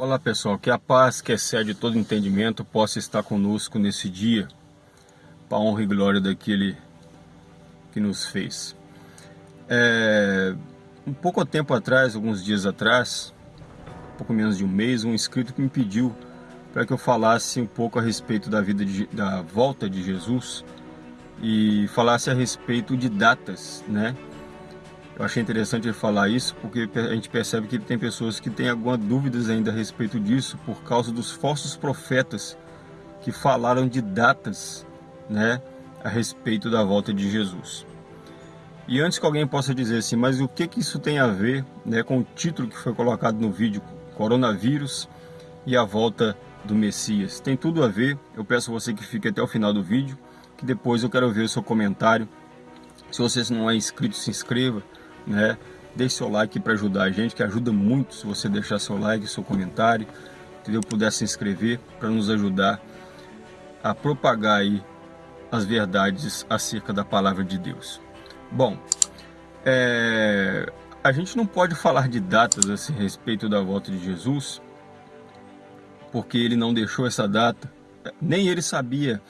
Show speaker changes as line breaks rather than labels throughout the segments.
Olá pessoal, que a paz que excede todo entendimento possa estar conosco nesse dia, para honra e glória daquele que nos fez. É, um pouco tempo atrás, alguns dias atrás, pouco menos de um mês, um inscrito me pediu para que eu falasse um pouco a respeito da vida de, da volta de Jesus e falasse a respeito de datas, né? Eu achei interessante ele falar isso porque a gente percebe que tem pessoas que têm algumas dúvidas ainda a respeito disso por causa dos falsos profetas que falaram de datas né, a respeito da volta de Jesus. E antes que alguém possa dizer assim, mas o que, que isso tem a ver né, com o título que foi colocado no vídeo, Coronavírus e a volta do Messias? Tem tudo a ver, eu peço a você que fique até o final do vídeo, que depois eu quero ver o seu comentário. Se você não é inscrito, se inscreva né? Deixe seu like para ajudar a gente, que ajuda muito se você deixar seu like, seu comentário, entendeu? Puder se inscrever para nos ajudar a propagar aí as verdades acerca da palavra de Deus. Bom, é, a gente não pode falar de datas a respeito da volta de Jesus, porque ele não deixou essa data, nem ele sabia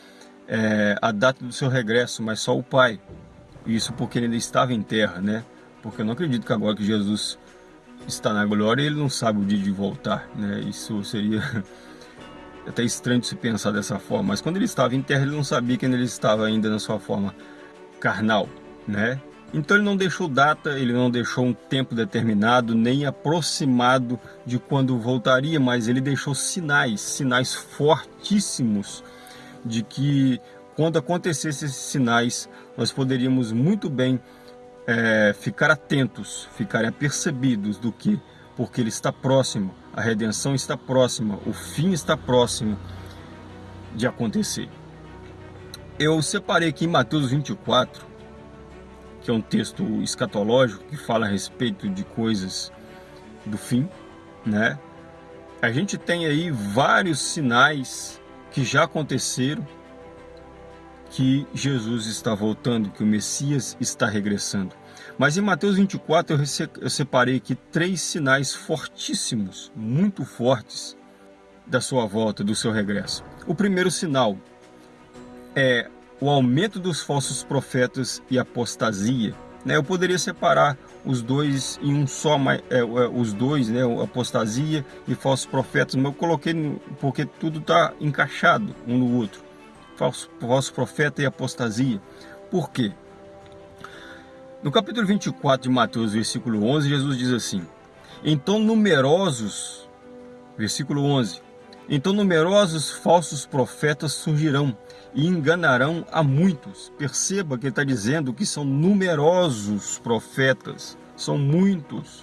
é, a data do seu regresso, mas só o Pai. Isso porque ele ainda estava em terra, né? Porque eu não acredito que agora que Jesus está na glória, ele não sabe o dia de voltar, né? Isso seria até estranho de se pensar dessa forma, mas quando ele estava em terra, ele não sabia que ele estava ainda na sua forma carnal, né? Então ele não deixou data, ele não deixou um tempo determinado, nem aproximado de quando voltaria, mas ele deixou sinais, sinais fortíssimos de que quando acontecessem esses sinais, nós poderíamos muito bem é, ficar atentos, ficarem apercebidos do que, porque ele está próximo, a redenção está próxima, o fim está próximo de acontecer. Eu separei aqui em Mateus 24, que é um texto escatológico que fala a respeito de coisas do fim, né? A gente tem aí vários sinais que já aconteceram que Jesus está voltando, que o Messias está regressando. Mas em Mateus 24 eu separei aqui três sinais fortíssimos, muito fortes, da sua volta, do seu regresso. O primeiro sinal é o aumento dos falsos profetas e apostasia. Né? Eu poderia separar os dois em um só, é, é, os dois, né? apostasia e falsos profetas, mas eu coloquei porque tudo está encaixado um no outro. Falso, profeta e apostasia. Por quê? No capítulo 24 de Mateus, versículo 11, Jesus diz assim, Então numerosos, versículo 11, Então numerosos falsos profetas surgirão e enganarão a muitos. Perceba que ele está dizendo que são numerosos profetas, são muitos.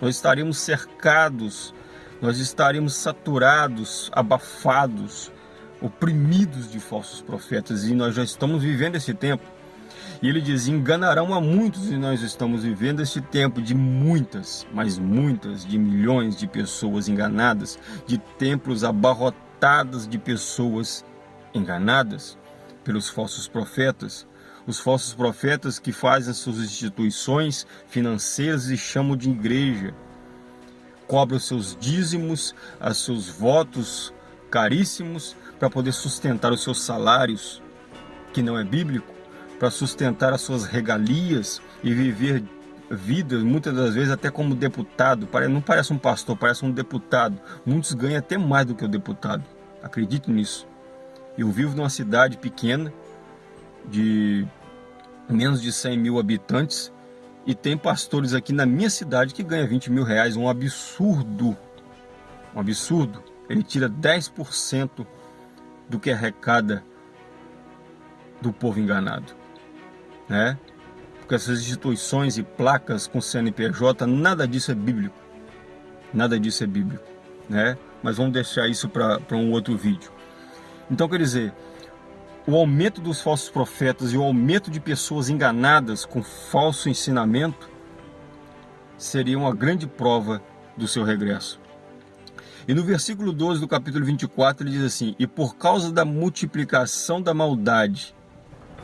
Nós estaremos cercados, nós estaremos saturados, abafados, oprimidos de falsos profetas e nós já estamos vivendo esse tempo. E ele diz, enganarão a muitos e nós estamos vivendo este tempo de muitas, mas muitas, de milhões de pessoas enganadas, de templos abarrotados de pessoas enganadas pelos falsos profetas. Os falsos profetas que fazem suas instituições financeiras e chamam de igreja. Cobram seus dízimos, os seus votos caríssimos para poder sustentar os seus salários, que não é bíblico para sustentar as suas regalias e viver vidas, muitas das vezes até como deputado, não parece um pastor, parece um deputado. Muitos ganham até mais do que o deputado, acredito nisso. Eu vivo numa cidade pequena, de menos de 100 mil habitantes, e tem pastores aqui na minha cidade que ganham 20 mil reais, um absurdo, um absurdo. Ele tira 10% do que arrecada do povo enganado né? Porque essas instituições e placas com CNPJ, nada disso é bíblico. Nada disso é bíblico, né? Mas vamos deixar isso para um outro vídeo. Então, quer dizer, o aumento dos falsos profetas e o aumento de pessoas enganadas com falso ensinamento seria uma grande prova do seu regresso. E no versículo 12 do capítulo 24 ele diz assim, E por causa da multiplicação da maldade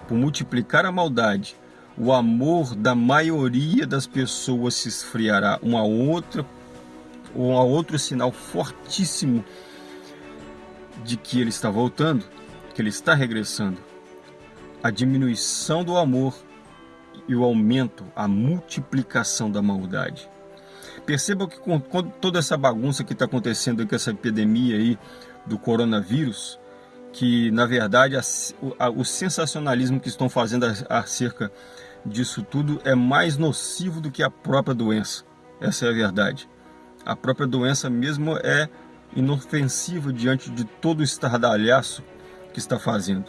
por multiplicar a maldade, o amor da maioria das pessoas se esfriará. Uma outra ou a outro sinal fortíssimo de que ele está voltando, que ele está regressando. A diminuição do amor e o aumento, a multiplicação da maldade. Perceba que com toda essa bagunça que está acontecendo com essa epidemia aí do coronavírus, que na verdade a, a, o sensacionalismo que estão fazendo acerca disso tudo é mais nocivo do que a própria doença. Essa é a verdade. A própria doença mesmo é inofensiva diante de todo o estardalhaço que está fazendo.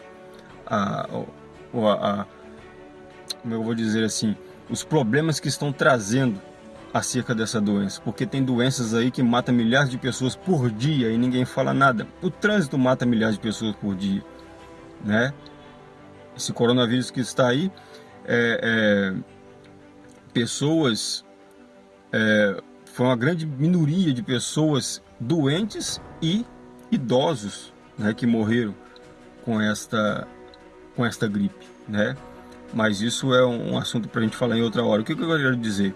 A, a, a, como eu vou dizer assim, os problemas que estão trazendo acerca dessa doença, porque tem doenças aí que matam milhares de pessoas por dia e ninguém fala nada. O trânsito mata milhares de pessoas por dia, né? Esse coronavírus que está aí, é, é, pessoas, é, foi uma grande minoria de pessoas doentes e idosos, né, que morreram com esta, com esta gripe, né? Mas isso é um assunto para a gente falar em outra hora. O que, eu quero dizer?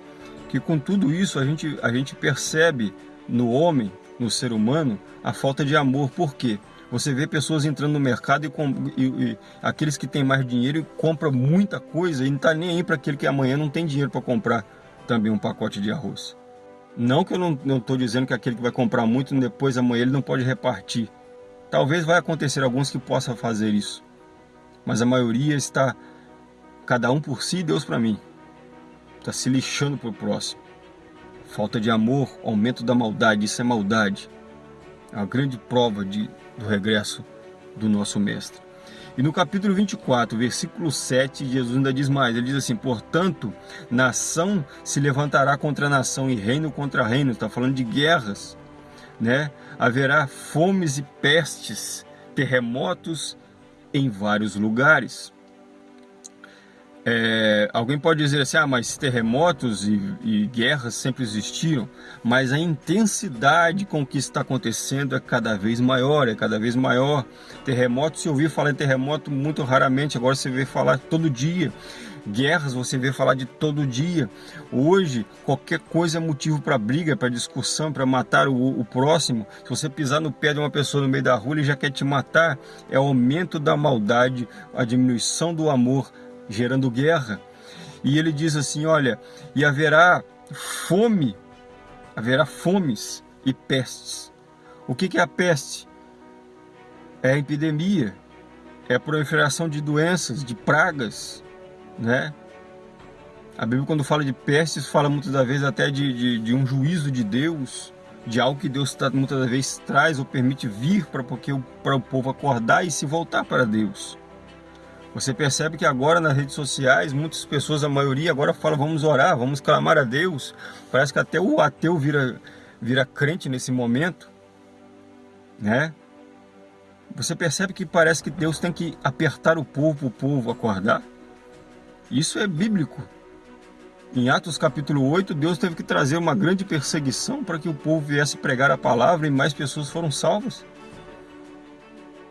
Que com tudo isso a gente, a gente percebe no homem, no ser humano, a falta de amor. Por quê? Você vê pessoas entrando no mercado e, e, e aqueles que têm mais dinheiro compram muita coisa e não está nem aí para aquele que amanhã não tem dinheiro para comprar também um pacote de arroz. Não que eu não estou dizendo que aquele que vai comprar muito, depois amanhã ele não pode repartir. Talvez vai acontecer alguns que possam fazer isso. Mas a maioria está cada um por si, Deus para mim. Está se lixando para o próximo. Falta de amor, aumento da maldade, isso é maldade. É uma grande prova de, do regresso do nosso Mestre. E no capítulo 24, versículo 7, Jesus ainda diz mais, ele diz assim, portanto, nação se levantará contra nação e reino contra reino, está falando de guerras, né? Haverá fomes e pestes, terremotos em vários lugares. É, alguém pode dizer assim, ah, mas terremotos e, e, guerras sempre existiram, mas a intensidade com que está acontecendo é cada vez maior, é cada vez maior. Terremotos, se ouvir falar em terremoto muito raramente, agora você vê falar todo dia. Guerras você vê falar de todo dia. Hoje, qualquer coisa é motivo para briga, para discussão, para matar o, o, próximo. Se você pisar no pé de uma pessoa no meio da rua, ele já quer te matar. É o aumento da maldade, a diminuição do amor, gerando guerra. E ele diz assim, olha, e haverá fome, haverá fomes e pestes. O que, é a peste? É a epidemia, é a proliferação de doenças, de pragas, né? A Bíblia quando fala de pestes, fala muitas das vezes até de, de, de um juízo de Deus, de algo que Deus tá, muitas das vezes traz ou permite vir para o povo acordar e se voltar para Deus. Você percebe que agora nas redes sociais, muitas pessoas, a maioria agora fala vamos orar, vamos clamar a Deus. Parece que até o ateu vira, vira crente nesse momento, né? Você percebe que parece que Deus tem que apertar o povo o povo acordar? Isso é bíblico. Em Atos capítulo 8, Deus teve que trazer uma grande perseguição para que o povo viesse pregar a palavra e mais pessoas foram salvas.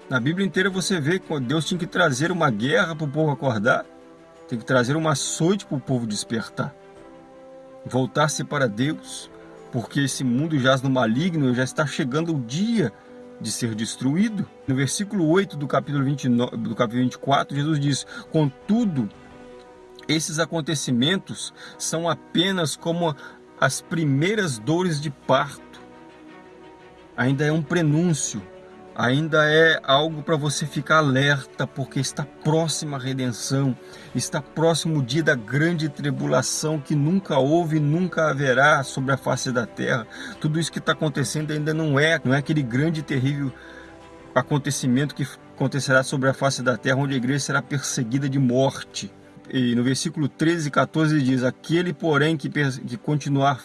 Na Bíblia inteira você vê que Deus tinha que trazer uma guerra para o povo acordar, tem que trazer uma açoite para o povo despertar. Voltar-se para Deus, porque esse mundo jaz no maligno e já está chegando o dia de ser destruído. No versículo 8 do capítulo, 29, do capítulo 24, Jesus diz, Contudo, esses acontecimentos são apenas como as primeiras dores de parto. Ainda é um prenúncio ainda é algo para você ficar alerta, porque está próxima a redenção, está próximo o dia da grande tribulação que nunca houve e nunca haverá sobre a face da terra. Tudo isso que está acontecendo ainda não é, não é aquele grande e terrível acontecimento que acontecerá sobre a face da terra, onde a igreja será perseguida de morte. E no versículo 13 e 14 diz, aquele porém que, que continuar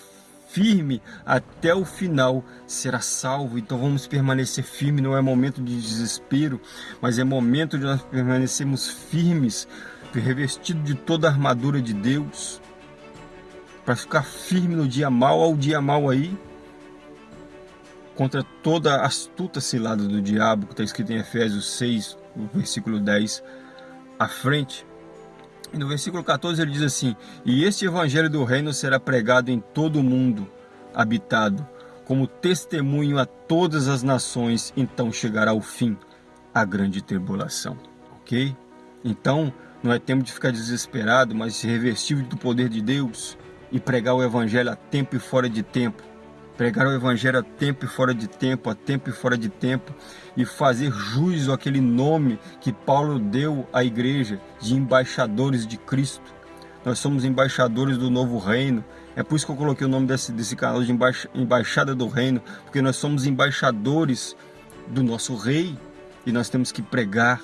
firme até o final será salvo. Então vamos permanecer firme, não é momento de desespero, mas é momento de nós permanecermos firmes, revestido de toda a armadura de Deus, para ficar firme no dia mal, ao dia mal aí, contra toda a astuta cilada do diabo, que está escrito em Efésios 6, versículo 10, à frente. E no versículo 14 ele diz assim, E este evangelho do reino será pregado em todo o mundo habitado, como testemunho a todas as nações, então chegará o fim, a grande tribulação. Ok? Então, não é tempo de ficar desesperado, mas se revestir do poder de Deus e pregar o Evangelho a tempo e fora de tempo. Pregar o Evangelho a tempo e fora de tempo, a tempo e fora de tempo, e fazer juízo àquele nome que Paulo deu à igreja de embaixadores de Cristo. Nós somos embaixadores do novo reino. É por isso que eu coloquei o nome desse, desse canal de Embaixada do Reino, porque nós somos embaixadores do nosso rei e nós temos que pregar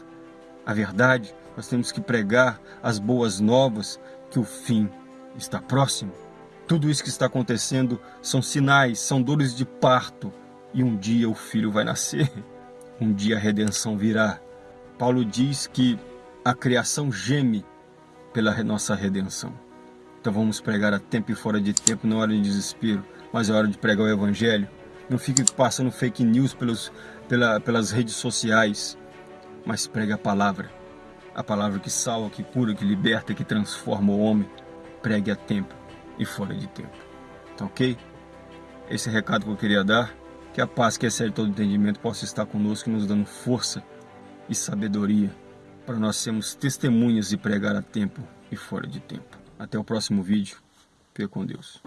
a verdade, nós temos que pregar as boas novas que o fim está próximo. Tudo isso que está acontecendo são sinais, são dores de parto e um dia o filho vai nascer. Um dia a redenção virá. Paulo diz que a criação geme pela nossa redenção. Então vamos pregar a tempo e fora de tempo, não é hora de desespero, mas é hora de pregar o evangelho. Não fique passando fake news pelos, pela, pelas redes sociais, mas pregue a palavra. A palavra que salva, que cura, que liberta, que transforma o homem. Pregue a tempo e fora de tempo. Tá ok? Esse é recado que eu queria dar. Que a paz que excede todo entendimento possa estar conosco, nos dando força e sabedoria para nós sermos testemunhas e pregar a tempo e fora de tempo. Até o próximo vídeo. Fique com Deus.